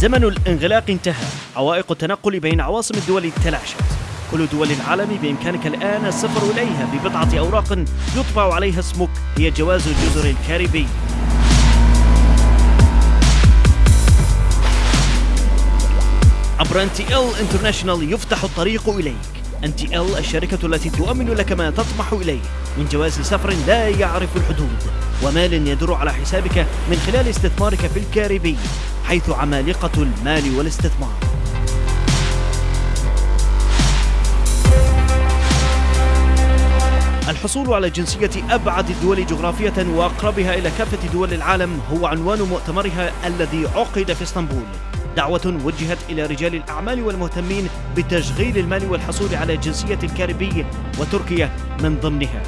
زمن الانغلاق انتهى. عوائق التنقل بين عواصم الدول تلاشت كل دول العالم بإمكانك الآن السفر إليها ببضعة أوراق يطبع عليها اسمك. هي جواز الجزر الكاريبي. عبر NTL International يفتح الطريق إليك. NTL الشركة التي تؤمن لك ما تطمح إليه. من جواز سفر لا يعرف الحدود ومال يدر على حسابك من خلال استثمارك في الكاريبي حيث عمالقة المال والاستثمار. الحصول على جنسية أبعد الدول جغرافية وأقربها إلى كافة دول العالم هو عنوان مؤتمرها الذي عقد في إسطنبول. دعوة وجهت إلى رجال الأعمال والمهتمين بتشغيل المال والحصول على جنسية الكاريبي وتركيا من ضمنها.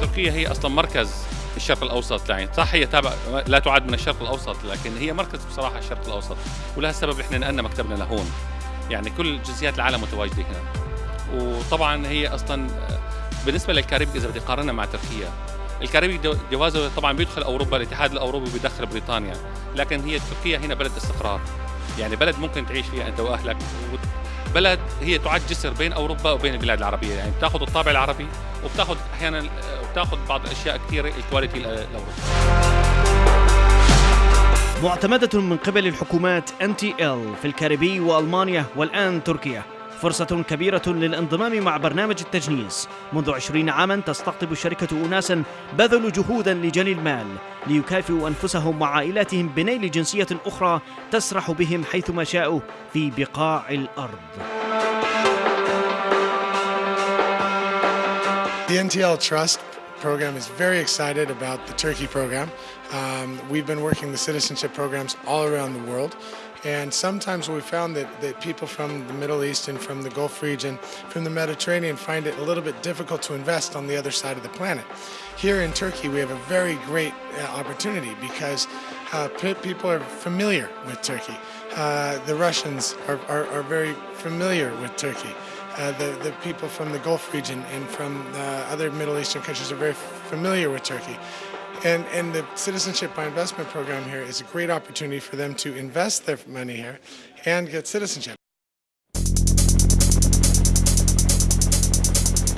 تركيا هي أصلا مركز الشرق الأوسط يعني صح هي تابع لا تعد من الشرق الأوسط لكن هي مركز بصراحة الشرق الأوسط. ولها سبب إحنا نقلنا مكتبنا لهون. يعني كل جنسيات العالم متواجدة هنا. وطبعا هي أصلا بالنسبة للكاريبي إذا بدي اقارنها مع تركيا الكاريبي جوازه طبعا بيدخل أوروبا الاتحاد الأوروبي بيدخل بريطانيا لكن هي تركيا هنا بلد استقرار. يعني بلد ممكن تعيش فيها أنت وأهلك. بلد هي تعد جسر بين أوروبا وبين البلاد العربية. يعني بتاخذ الطابع العربي وبتاخذ أحيانا وبتاخذ بعض الأشياء كثيرة ال quality الأوروبي. معتمدة من قبل الحكومات ال في الكاريبي وألمانيا والآن تركيا. فرصة كبيرة للانضمام مع برنامج التجنيس منذ عشرين عاما تستقطب الشركة أناسا بذلوا جهودا لجني المال ليكافئوا أنفسهم وعائلاتهم بنيل جنسية أخرى تسرح بهم حيثما شاءوا في بقاع الأرض The NTL Trust program is very excited about the Turkey program. Um, we've been working the citizenship programs all around the world. And sometimes we found that, that people from the Middle East and from the Gulf region, from the Mediterranean, find it a little bit difficult to invest on the other side of the planet. Here in Turkey, we have a very great uh, opportunity because uh, people are familiar with Turkey. Uh, the Russians are, are, are very familiar with Turkey. Uh, the, the people from the Gulf region and from uh, other Middle Eastern countries are very familiar with Turkey. And, and the Citizenship by Investment program here is a great opportunity for them to invest their money here and get citizenship.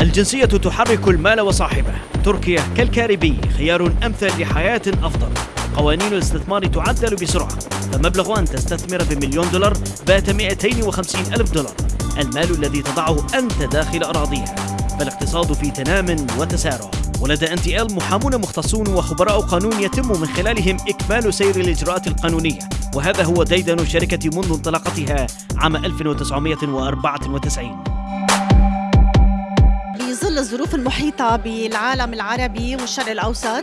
الجنسية تحرك المال وصاحبه. تركيا كالكاريبي خيار أمثل لحياة أفضل. قوانين الاستثمار تعدل بسرعة. فمبلغ أن تستثمر بمليون دولار بات 250 ألف دولار. المال الذي تضعه أنت داخل أراضيها. فالاقتصاد في تنام وتسارع. ولدى NTL محامون مختصون وخبراء قانون يتم من خلالهم إكمال سير الإجراءات القانونية. وهذا هو ديدن الشركة منذ انطلاقتها عام 1994 ظل الظروف المحيطة بالعالم العربي والشرق الأوسط.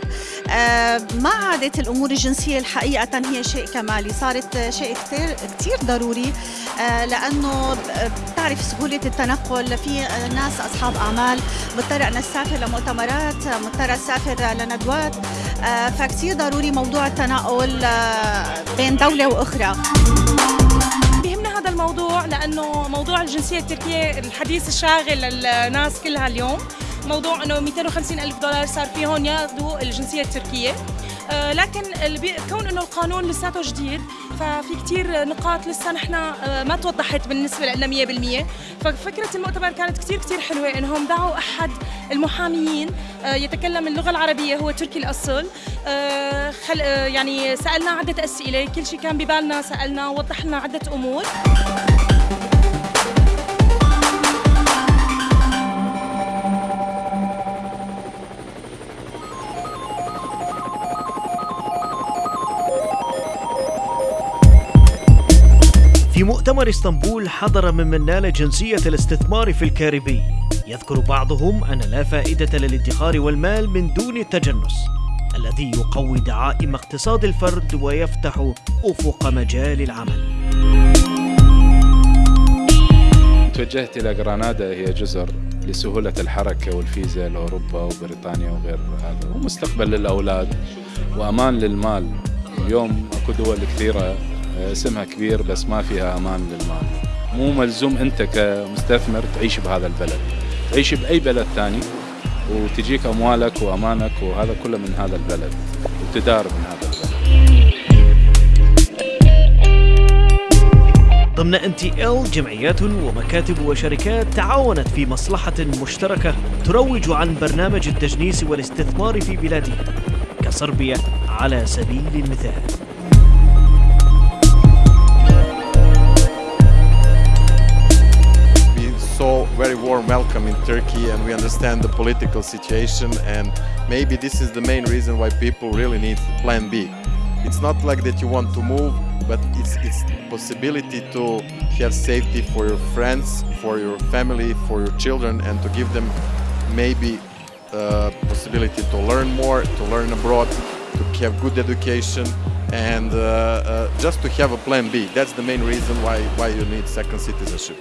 آه، ما عادت الأمور الجنسية الحقيقة هي شيء كمالي؟ صارت شيء كثير كثير ضروري. آه، لأنه بتعرف سهولة التنقل في ناس أصحاب أعمال. مضطر أن أسافر لمؤتمرات مضطر أسافر لندوات. آه، فكثير ضروري موضوع التنقل بين دولة وأخرى. الموضوع لأنه موضوع الجنسية التركية الحديث الشاغل للناس كلها اليوم موضوع إنه 250 ألف دولار صار فيهم ياخذوا الجنسية التركية. آه، لكن كون إنه القانون لساته جديد ففي كثير نقاط لسه نحن آه، ما توضحت بالنسبة لنا 100% ففكرة المؤتمر كانت كثير كثير حلوة إنهم دعوا أحد المحاميين آه، يتكلم اللغة العربية هو تركي الأصل. خل يعني سألنا عدة أسئلة كل شيء كان ببالنا سألنا وضح لنا عدة أمور. في مؤتمر اسطنبول حضر ممن نال جنسية الاستثمار في الكاريبي. يذكر بعضهم أن لا فائدة للادخار والمال من دون التجنس الذي يقوي دعائم اقتصاد الفرد ويفتح أفق مجال العمل. توجهت إلى غرانادا هي جزر لسهولة الحركة والفيزا لأوروبا وبريطانيا وغير هذا ومستقبل للأولاد وأمان للمال. اليوم أكو دول كثيرة اسمها كبير بس ما فيها أمان للمال. مو ملزوم أنت كمستثمر تعيش بهذا البلد. تعيش بأي بلد ثاني وتجيك أموالك وأمانك وهذا كله من هذا البلد وتدار من هذا البلد. ضمن ان تي ال جمعيات ومكاتب وشركات تعاونت في مصلحة مشتركة تروج عن برنامج التجنيس والاستثمار في بلادها كصربيا على سبيل المثال. Saw very warm welcome in Turkey and we understand the political situation and maybe this is the main reason why people really need plan B. It's not like that you want to move, but it's it's possibility to have safety for your friends, for your family, for your children and to give them maybe uh, possibility to learn more, to learn abroad, to have good education and uh, uh, just to have a plan B. That's the main reason why, why you need second citizenship.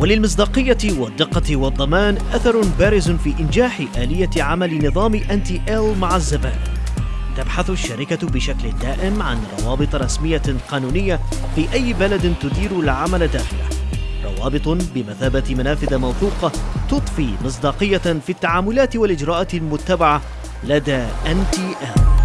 وللمصداقية والدقة والضمان أثر بارز في إنجاح آلية عمل نظام NTL مع الزبائن تبحث الشركة بشكل دائم عن روابط رسمية قانونية في أي بلد تدير العمل داخله. روابط بمثابة منافذ موثوقة تضفي مصداقية في التعاملات والإجراءات المتبعة لدى NTL.